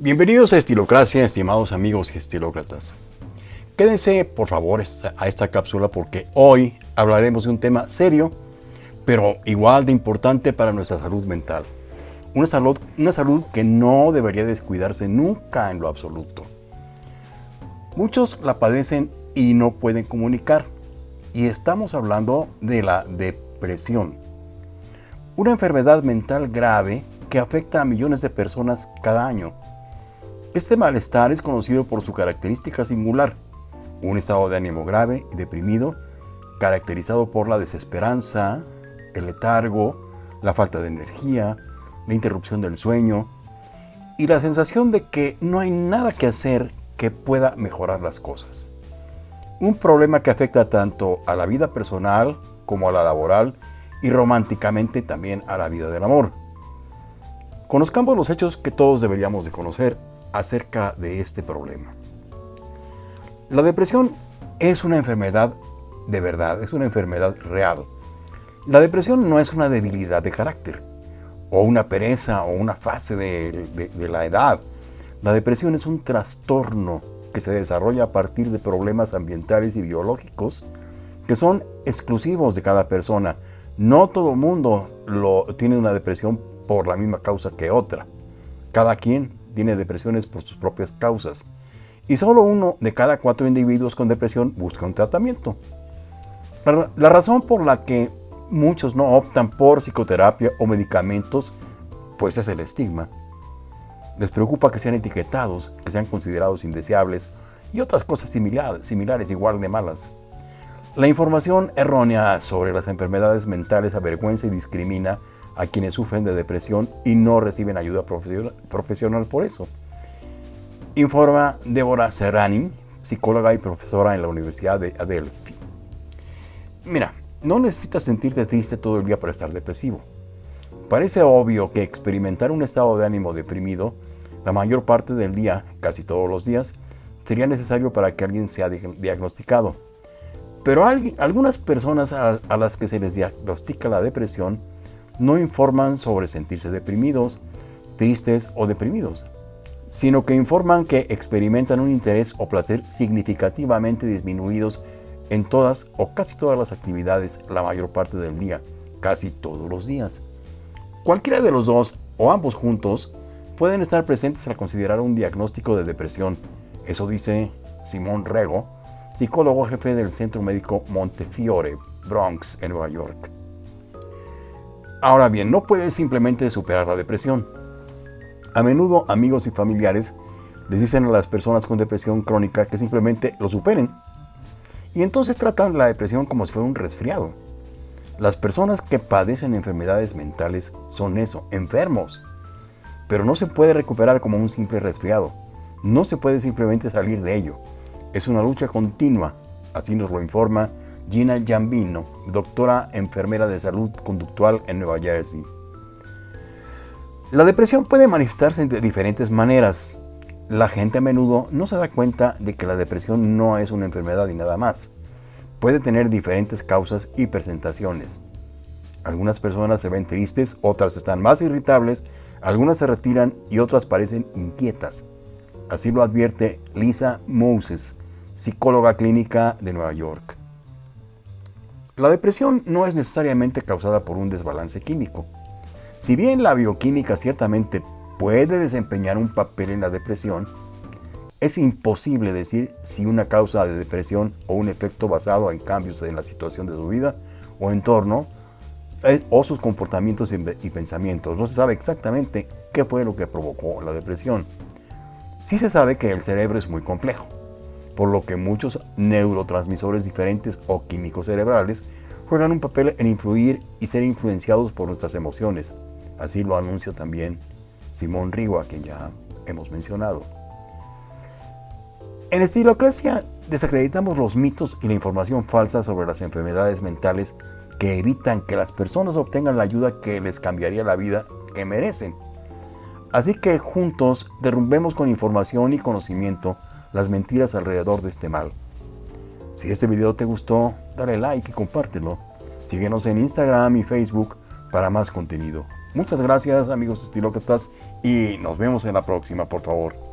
Bienvenidos a Estilocracia, estimados amigos estilócratas. Quédense, por favor, a esta cápsula porque hoy hablaremos de un tema serio, pero igual de importante para nuestra salud mental. Una salud, una salud que no debería descuidarse nunca en lo absoluto. Muchos la padecen y no pueden comunicar. Y estamos hablando de la depresión. Una enfermedad mental grave que afecta a millones de personas cada año este malestar es conocido por su característica singular, un estado de ánimo grave y deprimido, caracterizado por la desesperanza, el letargo, la falta de energía, la interrupción del sueño y la sensación de que no hay nada que hacer que pueda mejorar las cosas. Un problema que afecta tanto a la vida personal como a la laboral y románticamente también a la vida del amor. Conozcamos los hechos que todos deberíamos de conocer acerca de este problema. La depresión es una enfermedad de verdad, es una enfermedad real. La depresión no es una debilidad de carácter, o una pereza, o una fase de, la edad. La depresión es un trastorno que se desarrolla a partir de problemas ambientales y biológicos que son exclusivos de cada persona. No todo mundo tiene una depresión por la misma causa que otra. Cada quien tiene depresiones por sus propias causas. Y solo uno de cada cuatro individuos con depresión busca un tratamiento. La, razón por la que muchos no optan por psicoterapia o medicamentos, pues es el estigma. Les preocupa que sean etiquetados, que sean considerados indeseables y otras cosas similares igual de malas. La información errónea sobre las enfermedades mentales avergüenza y discrimina a quienes sufren de depresión y no reciben ayuda profesional por eso. Informa Débora Serrani, psicóloga y profesora en la Universidad de Adelphi. Mira, no necesitas sentirte triste todo el día para estar depresivo. Parece obvio que experimentar un estado de ánimo deprimido la mayor parte del día, casi todos los días, sería necesario para que alguien sea diagnosticado. Pero algunas personas a las que se les diagnostica la depresión no informan sobre sentirse deprimidos, tristes o deprimidos, sino que informan que experimentan un interés o placer significativamente disminuidos en todas o casi todas las actividades la mayor parte del día, casi todos los días. Cualquiera de los dos o ambos juntos pueden estar presentes al considerar un diagnóstico de depresión. Eso dice Simón Rego, psicólogo jefe del Centro Médico Montefiore, Bronx, en Nueva York. Ahora bien, no puedes simplemente superar la depresión. A menudo amigos y familiares les dicen a las personas con depresión crónica que simplemente lo superen. Y entonces tratan la depresión como si fuera un resfriado. Las personas que padecen enfermedades mentales son eso, enfermos. Pero no se puede recuperar como un simple resfriado. No se puede simplemente salir de ello. Es una lucha continua, así nos lo informa Gina Giambino, doctora enfermera de salud conductual en Nueva Jersey. La depresión puede manifestarse de diferentes maneras. La gente a menudo no se da cuenta de que la depresión no es una enfermedad y nada más. Puede tener diferentes causas y presentaciones. Algunas personas se ven tristes, otras están más irritables, algunas se retiran y otras parecen inquietas. Así lo advierte Lisa Moses, psicóloga clínica de Nueva York. La depresión no es necesariamente causada por un desbalance químico. Si bien la bioquímica ciertamente puede desempeñar un papel en la depresión, es imposible decir si una causa de depresión o un efecto basado en cambios en la situación de su vida o entorno eh, o sus comportamientos y pensamientos. No se sabe exactamente qué fue lo que provocó la depresión. Sí se sabe que el cerebro es muy complejo por lo que muchos neurotransmisores diferentes o químicos cerebrales juegan un papel en influir y ser influenciados por nuestras emociones. Así lo anuncia también Simón Rigo, a quien ya hemos mencionado. En Estilocracia desacreditamos los mitos y la información falsa sobre las enfermedades mentales que evitan que las personas obtengan la ayuda que les cambiaría la vida que merecen. Así que juntos derrumbemos con información y conocimiento las mentiras alrededor de este mal. Si este video te gustó, dale like y compártelo. Síguenos en Instagram y Facebook para más contenido. Muchas gracias amigos estilócratas y nos vemos en la próxima, por favor.